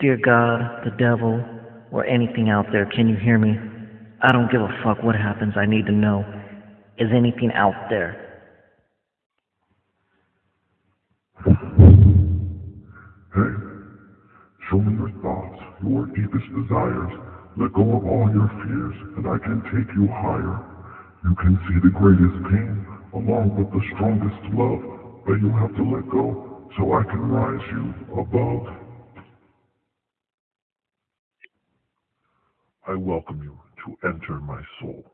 Dear God, the devil, or anything out there, can you hear me? I don't give a fuck what happens. I need to know. Is anything out there? Hey, show me your thoughts, your deepest desires. Let go of all your fears, and I can take you higher. You can see the greatest pain, along with the strongest love, but you'll have to let go so I can rise you above. I welcome you to enter my soul.